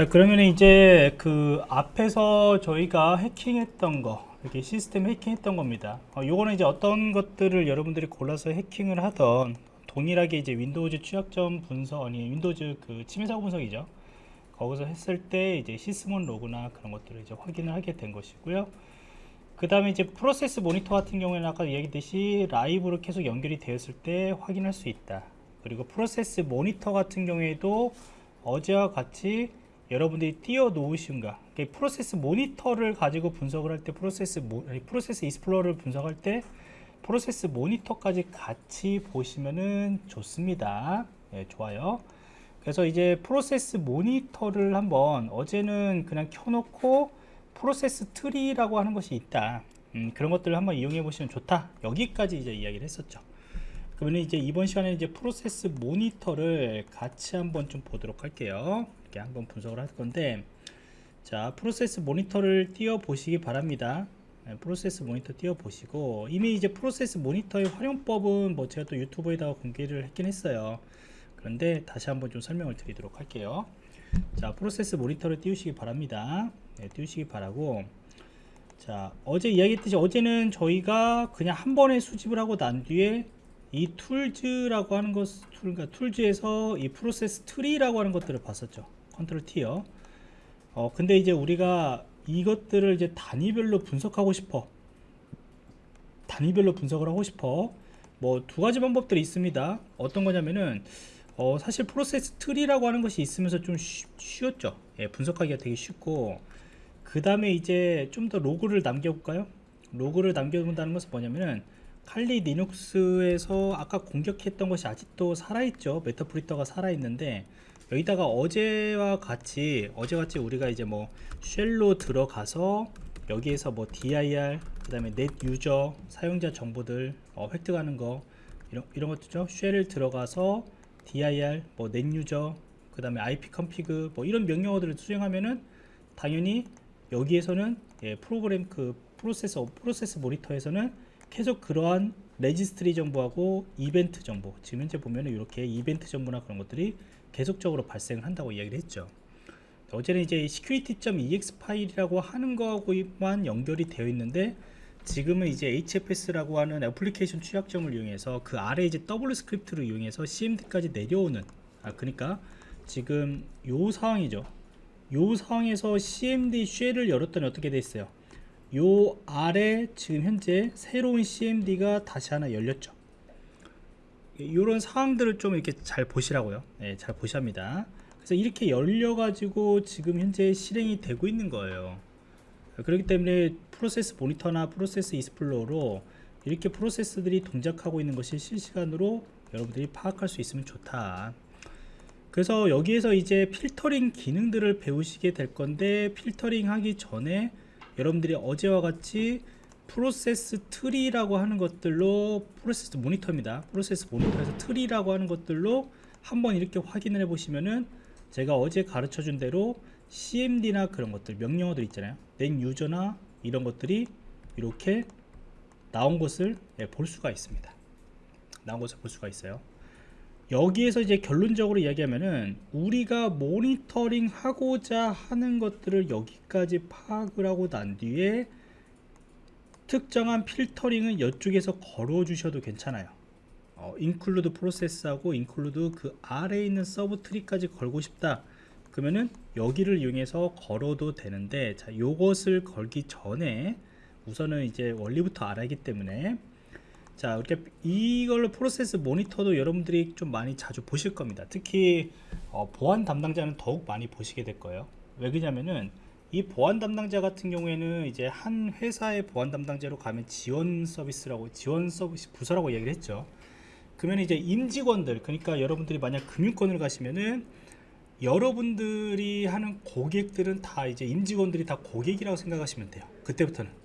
자 그러면 이제 그 앞에서 저희가 해킹했던 거 이렇게 시스템 해킹했던 겁니다. 어, 요거는 이제 어떤 것들을 여러분들이 골라서 해킹을 하던 동일하게 이제 윈도우즈 취약점 분석 아니 윈도우즈 그 침해 사고 분석이죠. 거기서 했을 때 이제 Sysmon 로그나 그런 것들을 이제 확인을 하게 된 것이고요. 그 다음에 이제 프로세스 모니터 같은 경우에는 아까 얘기했듯이 라이브로 계속 연결이 되었을 때 확인할 수 있다. 그리고 프로세스 모니터 같은 경우에도 어제와 같이 여러분들이 띄워 놓으신가? 프로세스 모니터를 가지고 분석을 할 때 프로세스 모, 프로세스 Explorer를 분석할 때 프로세스 모니터까지 같이 보시면은 좋습니다. 예, 좋아요. 그래서 이제 프로세스 모니터를 한번 어제는 그냥 켜놓고 프로세스 트리라고 하는 것이 있다. 음, 그런 것들을 한번 이용해 보시면 좋다. 여기까지 이제 이야기를 했었죠. 그러면 이제 이번 시간에 이제 프로세스 모니터를 같이 한번 좀 보도록 할게요 이렇게 한번 분석을 할 건데 자 프로세스 모니터를 띄워 보시기 바랍니다. 네, 프로세스 모니터 띄워 보시고 이미 이제 프로세스 모니터의 활용법은 뭐 제가 또 유튜브에다가 공개를 했긴 했어요. 그런데 다시 한번 좀 설명을 드리도록 할게요. 자 프로세스 모니터를 띄우시기 바랍니다. 네, 띄우시기 바라고 자 어제 이야기했듯이 어제는 저희가 그냥 한 번에 수집을 하고 난 뒤에 이 Tools라고 하는 것 그러니까 Tools에서 이 프로세스 트리라고 하는 것들을 봤었죠 control T요. 어 근데 이제 우리가 이것들을 이제 단위별로 분석하고 싶어. 단위별로 분석을 하고 싶어. 뭐 두 가지 방법들이 있습니다. 어떤 거냐면은 어 사실 프로세스 트리라고 하는 것이 있으면서 좀 쉬, 쉬웠죠. 예, 분석하기가 되게 쉽고. 그 다음에 이제 좀 더 로그를 남겨볼까요? 로그를 남겨본다는 것은 뭐냐면은 칼리 리눅스에서 아까 공격했던 것이 아직도 살아있죠. Meterpreter가 살아있는데 여기다가 어제와 같이 어제같이 우리가 이제 뭐 shell로 들어가서 여기에서 뭐 dir 그 다음에 net user 사용자 정보들 어, 획득하는 거 이런, 이런 것들죠. shell을 들어가서 dir 뭐 net user 그 다음에 ip config 뭐 이런 명령어들을 수행하면은 당연히 여기에서는 예, 프로그램 그 프로세서 프로세스 모니터에서는 계속 그러한 registry 정보하고 이벤트 정보. 지금 현재 보면 은 이렇게 이벤트 정보나 그런 것들이 계속적으로 발생을 한다고 이야기를 했죠. 어제는 이제 security.exe 파일이라고 하는 거하고만 연결이 되어 있는데 지금은 이제 HFS라고 하는 애플리케이션 취약점을 이용해서 그 아래 이제 WScript를 이용해서 CMD까지 내려오는 아 그러니까 지금 요 상황이죠. 요 상황에서 CMD 쉘을 열었더니 어떻게 됐어요 요 아래 지금 현재 새로운 CMD가 다시 하나 열렸죠. 이런 상황들을 좀 이렇게 잘 보시라고요. 네, 잘 보셔합니다. 그래서 이렇게 열려 가지고 지금 현재 실행이 되고 있는 거예요. 그렇기 때문에 프로세스 모니터나 프로세스 이스플로어로 이렇게 프로세스들이 동작하고 있는 것이 실시간으로 여러분들이 파악할 수 있으면 좋다. 그래서 여기에서 이제 필터링 기능들을 배우시게 될 건데 필터링 하기 전에 여러분들이 어제와 같이 프로세스 트리라고 하는 것들로 프로세스 모니터입니다. 프로세스 모니터에서 트리라고 하는 것들로 한번 이렇게 확인을 해 보시면은 제가 어제 가르쳐 준 대로 CMD나 그런 것들 명령어들 있잖아요. net user나 이런 것들이 이렇게 나온 것을 예, 볼 수가 있습니다. 나온 것을 볼 수가 있어요 여기에서 이제 결론적으로 이야기하면은 우리가 모니터링 하고자 하는 것들을 여기까지 파악을 하고 난 뒤에 특정한 필터링은 이쪽에서 걸어 주셔도 괜찮아요. 어, include 프로세스하고 include 그 아래에 있는 sub tree까지 걸고 싶다. 그러면은 여기를 이용해서 걸어도 되는데 자 요것을 걸기 전에 우선은 이제 원리부터 알아야기 때문에 자 이렇게 이걸로 프로세스 모니터도 여러분들이 좀 많이 자주 보실 겁니다. 특히 어, 보안 담당자는 더욱 많이 보시게 될 거예요. 왜 그러냐면은 이 보안 담당자 같은 경우에는 이제 한 회사의 보안 담당자로 가면 지원 서비스라고 지원 서비스 부서라고 얘기를 했죠. 그러면 이제 임직원들 그러니까 여러분들이 만약 금융권을 가시면은 여러분들이 하는 고객들은 다 이제 임직원들이 다 고객이라고 생각하시면 돼요. 그때부터는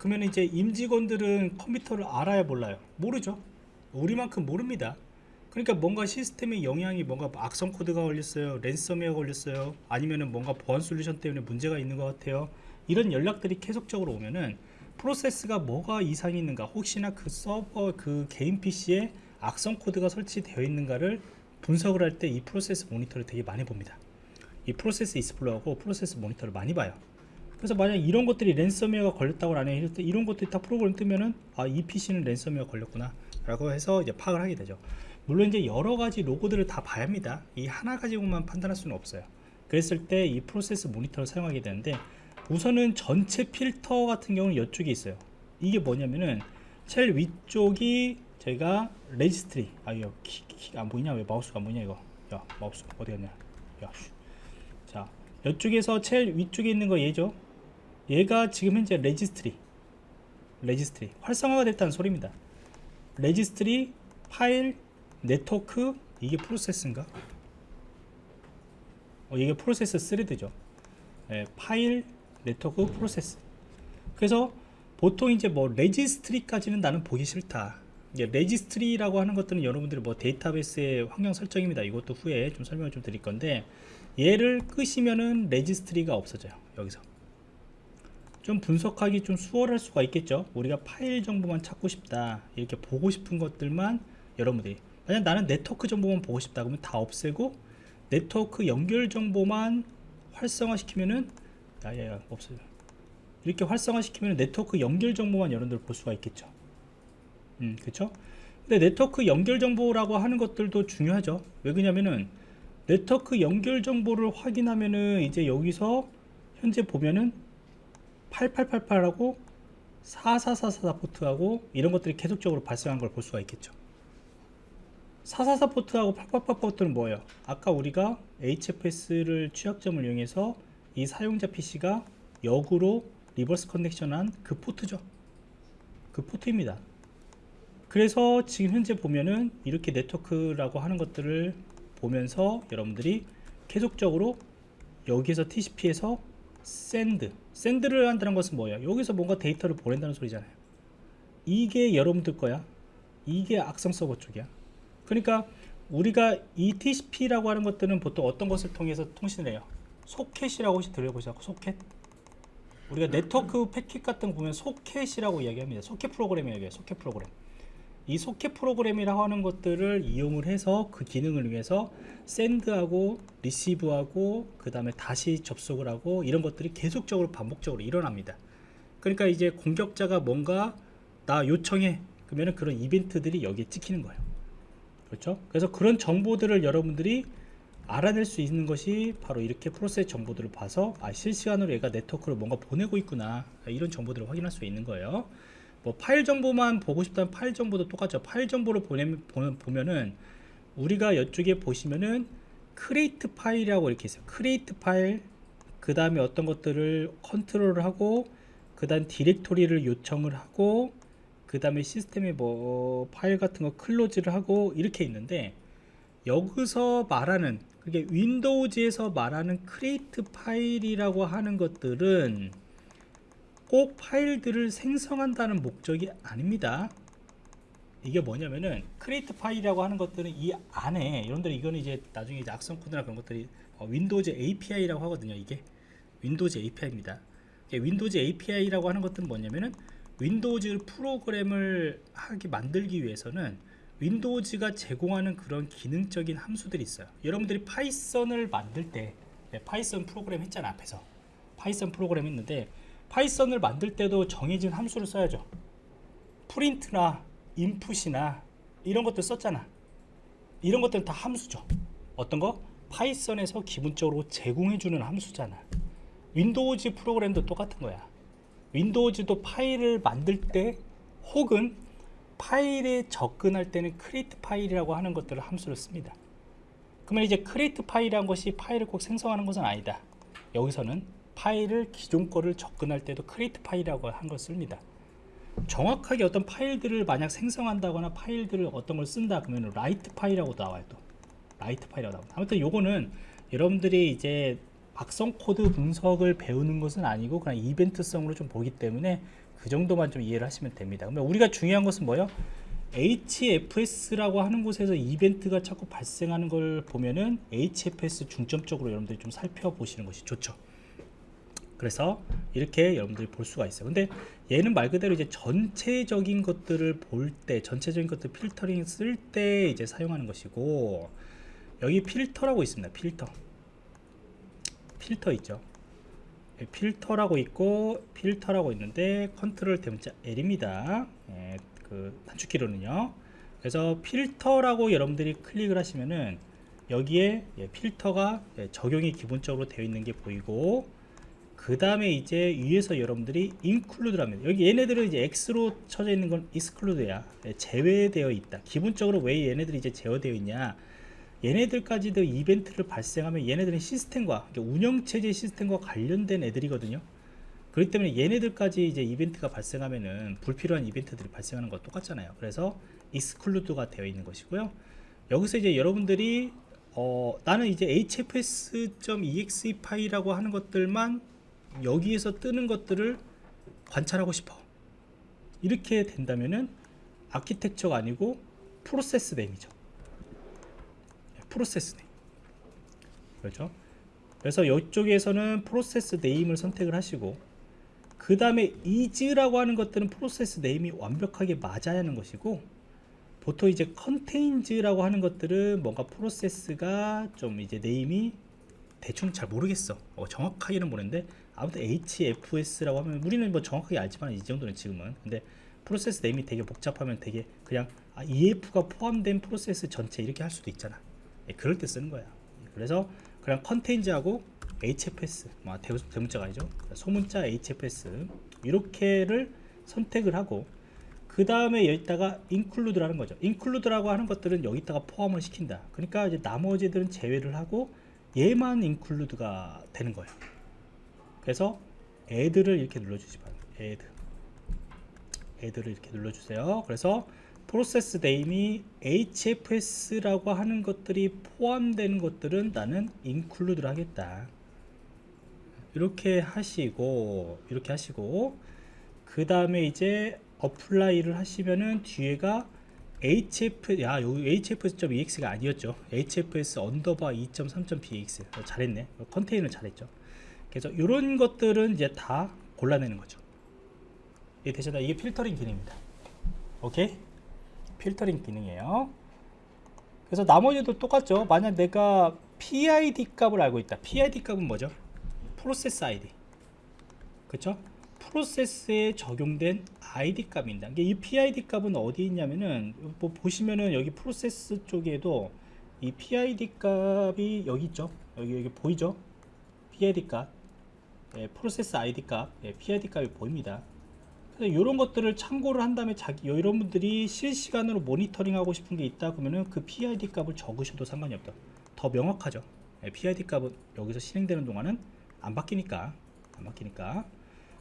그러면 이제 임직원들은 컴퓨터를 알아야 몰라요. 모르죠. 우리만큼 모릅니다. 그러니까 뭔가 시스템에 영향이 뭔가 악성 코드가 걸렸어요 랜섬웨어 걸렸어요 아니면은 뭔가 보안 솔루션 때문에 문제가 있는 것 같아요. 이런 연락들이 계속적으로 오면은 프로세스가 뭐가 이상이 있는가 혹시나 그 서버 그 개인 PC에 악성 코드가 설치되어 있는가를 분석을 할 때 이 프로세스 모니터를 되게 많이 봅니다. 이 프로세스 Explorer하고 프로세스 모니터를 많이 봐요. 그래서 만약 이런 것들이 랜섬웨어가 걸렸다고 때 이런 것들이 다 프로그램 뜨면은 아 이 PC는 랜섬웨어 걸렸구나 라고 해서 이제 파악을 하게 되죠. 물론 이제 여러 가지 로그들을 다 봐야 합니다. 이 하나 가지고만 판단할 수는 없어요. 그랬을 때 이 프로세스 모니터를 사용하게 되는데 우선은 전체 필터 같은 경우는 이쪽에 있어요. 이게 뭐냐면은 제일 위쪽이 저희가 레지스트리 아 이거 키, 키, 안 보이냐 왜 마우스가 안 보이냐 이거 야 마우스 어디 갔냐 야 슈. 자 이쪽에서 제일 위쪽에 있는 거 얘죠 얘가 지금 현재 레지스트리 레지스트리 활성화가 됐다는 소리입니다. 레지스트리 파일 네트워크 이게 프로세스인가? 어, 이게 프로세스 thread죠. 예, 파일 네트워크 프로세스. 그래서 보통 이제 뭐 레지스트리까지는 나는 보기 싫다. 이제 레지스트리라고 하는 것들은 여러분들이 뭐 데이터베이스의 환경 설정입니다. 이것도 후에 좀 설명을 좀 드릴 건데 얘를 끄시면은 레지스트리가 없어져요 여기서 좀 분석하기 좀 수월할 수가 있겠죠? 우리가 파일 정보만 찾고 싶다. 이렇게 보고 싶은 것들만 여러분들이. 만약 나는 네트워크 정보만 보고 싶다 그러면 다 없애고 네트워크 연결 정보만 활성화 시키면은 야야야 없어요. 이렇게 활성화 시키면 네트워크 연결 정보만 여러분들 볼 수가 있겠죠? 음 그쵸? 근데 네트워크 연결 정보라고 하는 것들도 중요하죠. 왜 그러냐면은 네트워크 연결 정보를 확인하면은 이제 여기서 현재 보면은 8888하고 4444 포트하고 이런 것들이 계속적으로 발생한 걸 볼 수가 있겠죠. 444 포트하고 888 포트는 뭐예요? 아까 우리가 HFS를 취약점을 이용해서 이 사용자 PC가 역으로 리버스 커넥션한 그 포트죠. 그 포트입니다. 그래서 지금 현재 보면은 이렇게 네트워크라고 하는 것들을 보면서 여러분들이 계속적으로 여기에서 TCP에서 send send를 한다는 것은 뭐예요? 여기서 뭔가 데이터를 보낸다는 소리잖아요. 이게 여러분들 거야? 이게 악성 서버 쪽이야? 그러니까 우리가 이 TCP라고 하는 것들은 보통 어떤 것을 통해서 통신을 해요? 소켓이라고 혹시 들어보셨고 소켓 우리가 네트워크 패킷 같은 거 보면 소켓이라고 이야기합니다. 소켓 프로그램이에요 소켓 프로그램 이 소켓 프로그램이라고 하는 것들을 이용을 해서 그 기능을 위해서 send하고 receive하고 그 다음에 다시 접속을 하고 이런 것들이 계속적으로 반복적으로 일어납니다. 그러니까 이제 공격자가 뭔가 나 요청해 그러면 그런 이벤트들이 여기에 찍히는 거예요. 그렇죠? 그래서 그런 정보들을 여러분들이 알아낼 수 있는 것이 바로 이렇게 프로세스 정보들을 봐서 아 실시간으로 얘가 네트워크를 뭔가 보내고 있구나. 이런 정보들을 확인할 수 있는 거예요 뭐 파일 정보만 보고 싶다면 파일 정보도 똑같죠. 파일 정보를 보내, 보면은 우리가 이쪽에 보시면은 create file이라고 이렇게 있어요. create file 그 다음에 어떤 것들을 컨트롤을 하고 그 다음 디렉토리를 요청을 하고 그 다음에 시스템에 뭐 파일 같은 거 close를 하고 이렇게 있는데 여기서 말하는 그게 윈도우즈에서 말하는 create file이라고 하는 것들은 꼭 파일들을 생성한다는 목적이 아닙니다. 이게 뭐냐면은 create file이라고 하는 것들은 이 안에 여러분들 이거는 이제 나중에 이제 악성 코드나 그런 것들이 어, 윈도우즈 API라고 하거든요 이게. 윈도우즈 API입니다. 윈도우즈 API라고 하는 것들은 뭐냐면은 윈도우즈 프로그램을 하기 만들기 위해서는 윈도우즈가 제공하는 그런 기능적인 함수들이 있어요. 여러분들이 파이썬을 만들 때 네, 파이썬 프로그램 했잖아 앞에서. 파이썬 프로그램 했는데 파이썬을 만들 때도 정해진 함수를 써야죠. print나 input이나 이런 것들 썼잖아. 이런 것들은 다 함수죠. 어떤 거? 파이썬에서 기본적으로 제공해주는 함수잖아. 윈도우즈 프로그램도 똑같은 거야. 윈도우즈도 파일을 만들 때 혹은 파일에 접근할 때는 create file이라고 하는 것들을 함수를 씁니다. 그러면 이제 create file이라는 것이 파일을 꼭 생성하는 것은 아니다. 여기서는 파일을 기존 거를 접근할 때도 create file이라고 한 걸 씁니다. 정확하게 어떤 파일들을 만약 생성한다거나 파일들을 어떤 걸 쓴다 그러면 write file이라고 나와요 또. write file이라고 나옵니다 아무튼 요거는 여러분들이 이제 악성 코드 분석을 배우는 것은 아니고 그냥 이벤트성으로 좀 보기 때문에 그 정도만 좀 이해를 하시면 됩니다. 그러면 우리가 중요한 것은 뭐예요? HFS라고 하는 곳에서 이벤트가 자꾸 발생하는 걸 보면은 HFS 중점적으로 여러분들이 좀 살펴보시는 것이 좋죠 그래서 이렇게 여러분들이 볼 수가 있어요. 근데 얘는 말 그대로 이제 전체적인 것들을 볼 때 전체적인 것들 필터링 쓸 때 이제 사용하는 것이고 여기 필터라고 있습니다. 필터. 필터 있죠? 예, 필터라고 있고 필터라고 있는데 컨트롤 대문자 L입니다. 예, 그 단축키로는요. 그래서 필터라고 여러분들이 클릭을 하시면은 여기에 예, 필터가 예, 적용이 기본적으로 되어 있는 게 보이고 그 다음에 이제 위에서 여러분들이 include 하면 여기 얘네들은 이제 X로 쳐져 있는 건 exclude야. 예, 제외되어 있다. 기본적으로 왜 얘네들이 이제 제어되어 있냐? 얘네들까지도 이벤트를 발생하면 얘네들은 시스템과 그러니까 운영체제 시스템과 관련된 애들이거든요. 그렇기 때문에 얘네들까지 이제 이벤트가 발생하면은 불필요한 이벤트들이 발생하는 거 똑같잖아요. 그래서 exclude가 되어 있는 것이고요. 여기서 이제 여러분들이 어, 나는 이제 hfs.exe 파일이라고 하는 것들만 여기에서 뜨는 것들을 관찰하고 싶어. 이렇게 된다면은 아키텍처가 아니고 process name이죠. process name 그렇죠? 그래서 이쪽에서는 프로세스 name을 선택을 하시고 그 다음에 is라고 하는 것들은 프로세스 name이 완벽하게 맞아야 하는 것이고 보통 이제 contains라고 하는 것들은 뭔가 프로세스가 좀 이제 name이 대충 잘 모르겠어. 어, 정확하게는 모르는데 아무튼 HFS라고 하면 우리는 뭐 정확하게 알지만 이 정도는 지금은. 근데 프로세스 name이 되게 복잡하면 되게 그냥 아, HF가 포함된 프로세스 전체 이렇게 할 수도 있잖아. 예, 그럴 때 쓰는 거야. 그래서 그냥 컨테인즈하고 HFS 뭐 대, 대문자가 아니죠? 소문자 HFS 이렇게를 선택을 하고 그 다음에 여기다가 include라는 거죠. include라고 하는 것들은 여기다가 포함을 시킨다. 그러니까 이제 나머지들은 제외를 하고 얘만 include가 되는 거예요 그래서 add를 이렇게 눌러주시 바랍니다. add. add를 이렇게 눌러주세요. 그래서 프로세스 name이 hfs라고 하는 것들이 포함되는 것들은 나는 include를 하겠다. 이렇게 하시고 이렇게 하시고 그 다음에 이제 apply를 하시면은 뒤에가 hf 야 여기 hfs.exe가 아니었죠. hfs underbar 2.3.exe 어, 잘했네. contains 잘했죠 그래서 이런 것들은 이제 다 골라내는 거죠. 이 되셨나 이게 필터링 기능입니다. 오케이? 필터링 기능이에요. 그래서 나머지도 똑같죠. 만약 내가 PID 값을 알고 있다. PID 값은 뭐죠? 프로세스 ID 그쵸? 프로세스에 적용된 ID 값입니다. 이게 이 PID 값은 어디 있냐면은 뭐 보시면은 여기 프로세스 쪽에도 이 PID 값이 여기 있죠? 여기 여기 보이죠? PID 값 예, 프로세스 ID 값 예, PID 값이 보입니다. 이런 것들을 참고를 한 다음에 자기 여러분들이 실시간으로 모니터링 하고 싶은 게 있다 그러면은 그 PID 값을 적으셔도 상관이 없다. 더 명확하죠. 예, PID 값은 여기서 실행되는 동안은 안 바뀌니까 안 바뀌니까.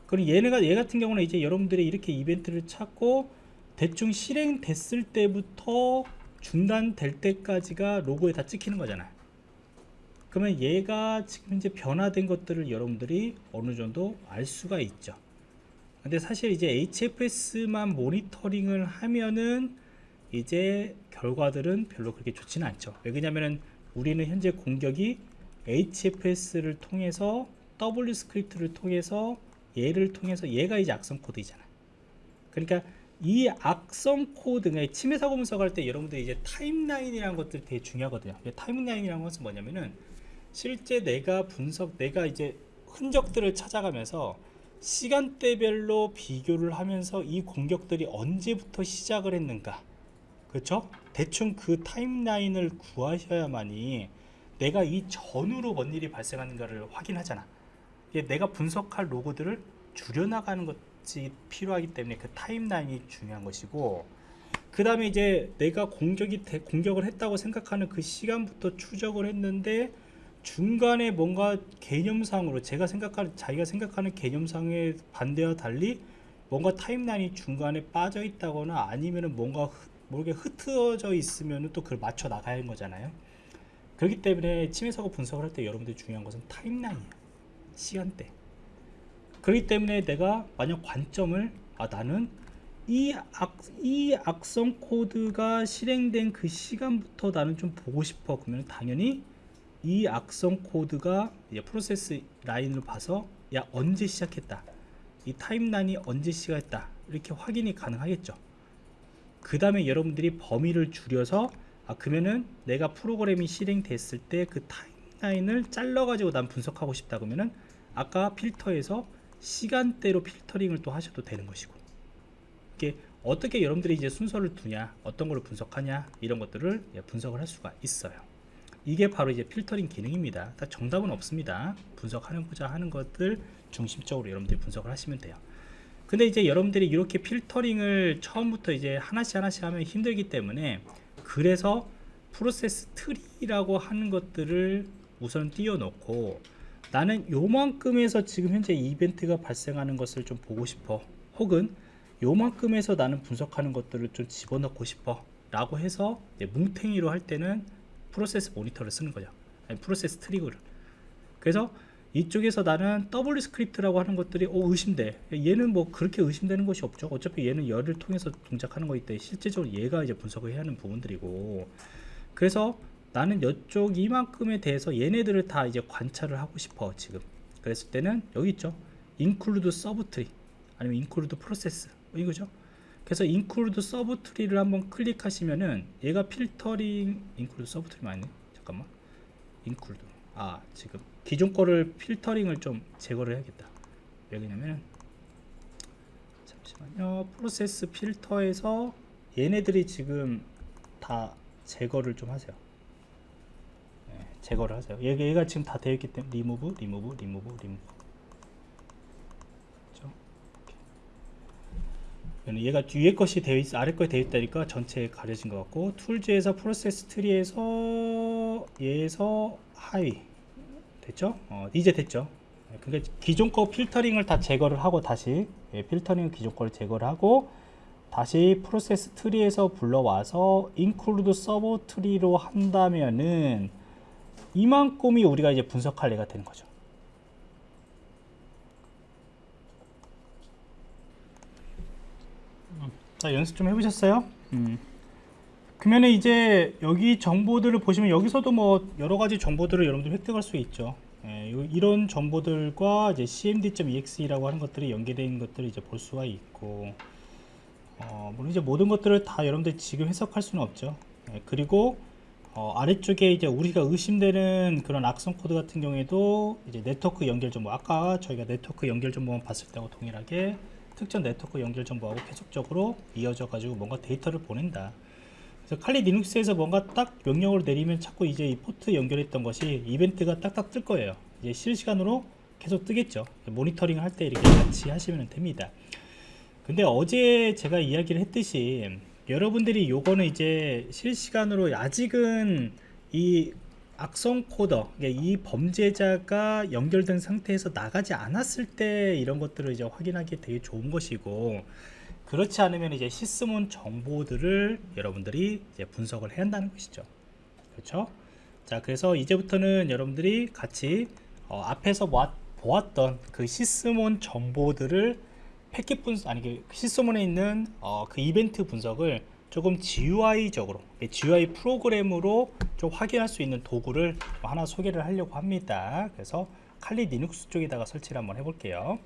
그럼 얘네가 얘 같은 경우는 이제 여러분들이 이렇게 이벤트를 찾고 대충 실행됐을 때부터 중단될 때까지가 로그에 다 찍히는 거잖아 그러면 얘가 지금 이제 변화된 것들을 여러분들이 어느 정도 알 수가 있죠. 근데 사실 이제 HFS만 모니터링을 하면은 이제 결과들은 별로 그렇게 좋지는 않죠. 왜냐면은 우리는 현재 공격이 HFS를 통해서 WScript를 통해서 얘를 통해서 얘가 이제 악성 코드이잖아. 그러니까 이 악성 코드 가 침해 사고 분석할 때 여러분들 이제 타임라인이라는 것들 되게 중요하거든요. 타임라인이라는 것은 뭐냐면은 실제 내가 분석 내가 이제 흔적들을 찾아가면서 시간대별로 비교를 하면서 이 공격들이 언제부터 시작을 했는가. 그렇죠 대충 그 타임라인을 구하셔야만이 내가 이 전후로 뭔 일이 발생하는가를 확인하잖아. 내가 분석할 로고들을 줄여나가는 것이 필요하기 때문에 그 타임라인이 중요한 것이고 그 다음에 이제 내가 공격이 대, 공격을 했다고 생각하는 그 시간부터 추적을 했는데 중간에 뭔가 개념상으로 제가 생각하는 자기가 생각하는 개념상의 반대와 달리 뭔가 타임라인이 중간에 빠져 있다거나 아니면은 뭔가 모르게 흩어져 있으면 또 그걸 맞춰 나가야 하는 거잖아요. 그렇기 때문에 침해 사고 분석을 할 때 여러분들이 중요한 것은 타임라인이에요 시간대. 그렇기 때문에 내가 만약 관점을 아 나는 이, 악, 이 악성 코드가 실행된 그 시간부터 나는 좀 보고 싶어. 그러면 당연히 이 악성 코드가 프로세스 라인으로 봐서 야 언제 시작했다 이 타임라인이 언제 시작했다 이렇게 확인이 가능하겠죠. 그 다음에 여러분들이 범위를 줄여서 아 그러면은 내가 프로그램이 실행됐을 때 그 타임 타임라인을 잘라 가지고 난 분석하고 싶다 그러면은 아까 필터에서 시간대로 필터링을 또 하셔도 되는 것이고 이게 어떻게 여러분들이 이제 순서를 두냐 어떤 걸 분석하냐 이런 것들을 예, 분석을 할 수가 있어요 이게 바로 이제 필터링 기능입니다. 다 정답은 없습니다. 분석하는고자 하는 것들 중심적으로 여러분들이 분석을 하시면 돼요. 근데 이제 여러분들이 이렇게 필터링을 처음부터 이제 하나씩 하나씩 하면 힘들기 때문에 그래서 프로세스 트리라고 하는 것들을 우선 띄워놓고 나는 요만큼에서 지금 현재 이벤트가 발생하는 것을 좀 보고 싶어. 혹은 요만큼에서 나는 분석하는 것들을 좀 집어넣고 싶어. 라고 해서 이제 뭉탱이로 할 때는 프로세스 모니터를 쓰는 거죠. 아니, 프로세스 트리를. 그래서 이쪽에서 나는 W 스크립트라고 하는 것들이 어, 의심돼. 얘는 뭐 그렇게 의심되는 것이 없죠. 어차피 얘는 열을 통해서 동작하는 거기 때문에 실제적으로 얘가 이제 분석을 해야 하는 부분들이고. 그래서 나는 이쪽 이만큼에 대해서 얘네들을 다 이제 관찰을 하고 싶어 지금. 그랬을 때는 여기 있죠. include sub tree 아니면 include process. 이거죠 그래서 include sub tree를 한번 클릭하시면은 얘가 필터링 include sub tree 맞네? 잠깐만. include. 아 지금 기존 거를 필터링을 좀 제거를 해야겠다. 왜냐면은 잠시만요. 프로세스 필터에서 얘네들이 지금 다 제거를 좀 하세요. 네, 제거를 하세요. 얘가, 얘가 지금 다 되어 있기 때문에 리무브 리무브 리무브 리무브 그렇죠? 이렇게. 얘가 뒤에 것이 되어 있 아래 거에 되어 있다니까 전체에 가려진 것 같고 tools에서 프로세스 트리에서 얘에서 하위 됐죠? 어, 이제 됐죠? 네, 그러니까 기존 거 필터링을 다 제거를 하고 다시 예, 필터링 기존 거를 제거를 하고 다시 프로세스 트리에서 불러와서 include subtree로 한다면은 이만큼이 우리가 이제 분석할 애가 되는 거죠. 자 연습 좀 해보셨어요? 음. 그러면 이제 여기 정보들을 보시면 여기서도 뭐 여러 가지 정보들을 여러분들 획득할 수 있죠. 예, 요- 이런 정보들과 이제 cmd.exe라고 하는 것들이 연계된 것들을 이제 볼 수가 있고, 어, 물론 이제 모든 것들을 다 여러분들 지금 해석할 수는 없죠. 예, 그리고 어, 아래쪽에 이제 우리가 의심되는 그런 악성 코드 같은 경우에도 이제 네트워크 연결 정보, 아까 저희가 네트워크 연결 정보만 봤을 때하고 동일하게 특정 네트워크 연결 정보하고 계속적으로 이어져 가지고 뭔가 데이터를 보낸다. 그래서 칼리 리눅스에서 뭔가 딱 명령을 내리면 자꾸 이제 이 포트 연결했던 것이 이벤트가 딱딱 뜰 거예요. 이제 실시간으로 계속 뜨겠죠. 모니터링 할 때 이렇게 같이 하시면 됩니다. 근데 어제 제가 이야기를 했듯이 여러분들이 요거는 이제 실시간으로 아직은 이 악성 코더, 이 범죄자가 연결된 상태에서 나가지 않았을 때 이런 것들을 이제 확인하기 되게 좋은 것이고 그렇지 않으면 이제 시스몬 정보들을 여러분들이 이제 분석을 해야 한다는 것이죠. 그렇죠? 자, 그래서 이제부터는 여러분들이 같이 어, 앞에서 보았, 보았던 그 시스몬 정보들을 패킷 분석, 아니 그 시스몬에 있는 어, 그 이벤트 분석을 조금 GUI적으로, GUI 프로그램으로 좀 확인할 수 있는 도구를 하나 소개를 하려고 합니다. 그래서 칼리 리눅스 쪽에다가 설치를 한번 해볼게요.